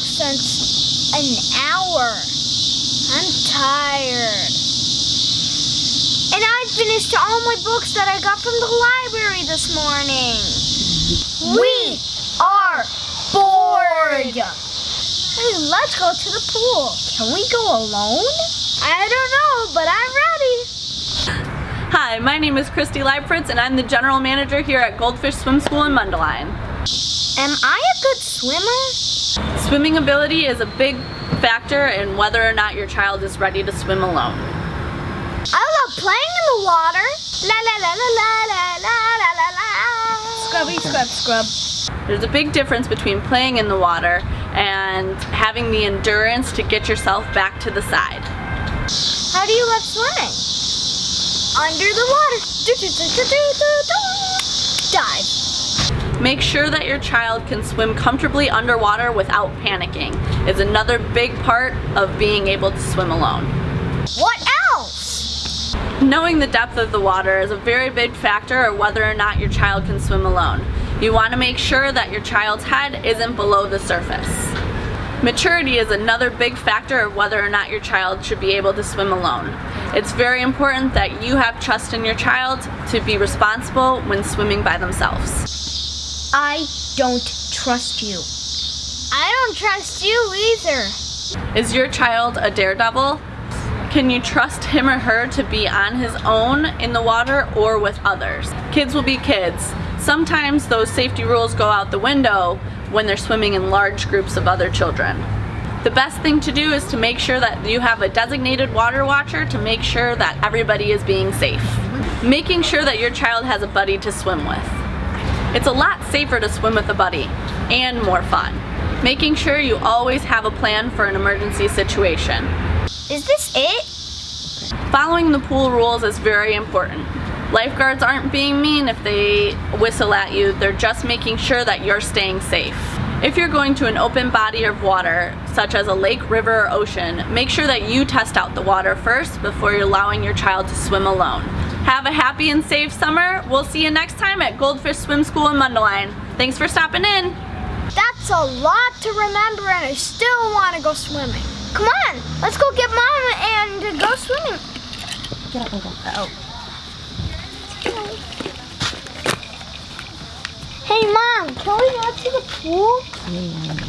since an hour. I'm tired. And I finished all my books that I got from the library this morning. We are bored. Hey, let's go to the pool. Can we go alone? I don't know, but I'm ready. Hi, my name is Christy Leibfritz and I'm the general manager here at Goldfish Swim School in Mundelein. Am I a good swimmer? Swimming ability is a big factor in whether or not your child is ready to swim alone. I love playing in the water. La la la la la la la la la la. Scrubby scrub scrub. There's a big difference between playing in the water and having the endurance to get yourself back to the side. How do you love swimming? Under the water. Do, do, do, do, do, do, do. Make sure that your child can swim comfortably underwater without panicking is another big part of being able to swim alone. What else? Knowing the depth of the water is a very big factor of whether or not your child can swim alone. You want to make sure that your child's head isn't below the surface. Maturity is another big factor of whether or not your child should be able to swim alone. It's very important that you have trust in your child to be responsible when swimming by themselves. I don't trust you. I don't trust you either. Is your child a daredevil? Can you trust him or her to be on his own in the water or with others? Kids will be kids. Sometimes those safety rules go out the window when they're swimming in large groups of other children. The best thing to do is to make sure that you have a designated water watcher to make sure that everybody is being safe. Making sure that your child has a buddy to swim with. It's a lot safer to swim with a buddy and more fun. Making sure you always have a plan for an emergency situation. Is this it? Following the pool rules is very important. Lifeguards aren't being mean if they whistle at you, they're just making sure that you're staying safe. If you're going to an open body of water, such as a lake, river, or ocean, make sure that you test out the water first before you're allowing your child to swim alone. Have a happy and safe summer. We'll see you next time at Goldfish Swim School in Mundelein. Thanks for stopping in. That's a lot to remember and I still want to go swimming. Come on, let's go get mom and go swimming. Get up and go. Oh. Hey mom, can we go to the pool?